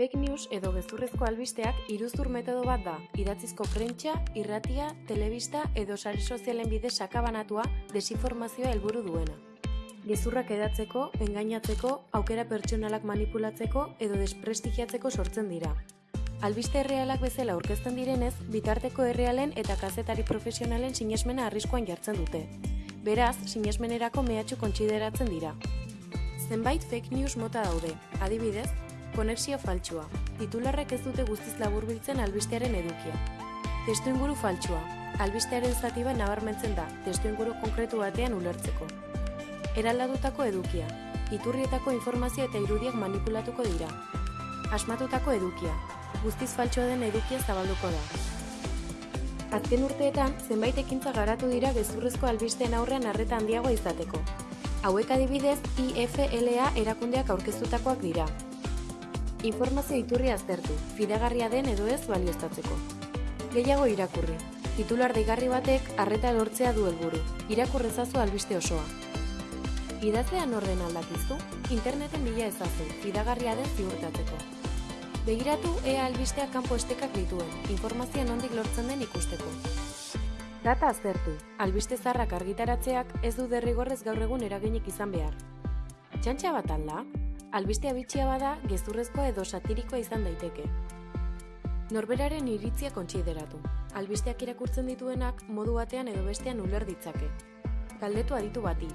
Fake news edo gezurrezko albisteak iruzur metodo bat da, idatzizko prentsa, irratia, telebista edo sare sozialen bidez sakabanatua desinformazioa helburu duena. Gezurrak edatzeko, engainatzeko, aukera pertsonalak manipulatzeko edo desprestigiatzeko sortzen dira. Albiste errealak bezala aurkezten direnez, bitarteko errealen eta kazetari profesionalen sinesmena arriskuan jartzen dute. Beraz, sinesmenerako mehatxu kontsideratzen dira. Zenbait fake news mota daude, adibidez, konexio faltsua. Titularrek ez dute guztiz laburbiltzen albistearen edukia. Testu inguru faltsua. Albistearen zati bat nabarmentzen da, testu inguru konkretu batean ulertzeko. Eraldadutako edukia. Iturrietako informazio eta irudiak manipulatuko dira. Asmatutako edukia. Guztiz faltsua den edukia zabalduko da. Azken urteetan, zenbait ekintza garatu dira gezurrezko albisteen aurrean arreta handiagoa izateko. Hauek adibidez, IFLA erakundeak aurkeztutakoak dira. Informazio iturri aztertu, fidagarria den edo ez balioztatzeko. Gehiago irakurri. Titular deigarri batek arreta lortzea du helburu. Irakurrezazu albiste osoa. Idazlean orden aldakizu, interneten bila ezazu, fidagarria den ziurtatzeko. Begiratu ea albistea kanpo estekak dituen, informazioa nondik lortzen den ikusteko. Data aztertu, albiste zarrak argitaratzeak ez du derrigorrez gaur egun eraginik izan behar. Txantxa bat alda, albistea bitxia bada gezurrezko edo satirikoa izan daiteke. Norberaren iritzia kontsideratu. Albisteak irakurtzen dituenak modu batean edo bestean uler ditzake. Galdetu aditu bati,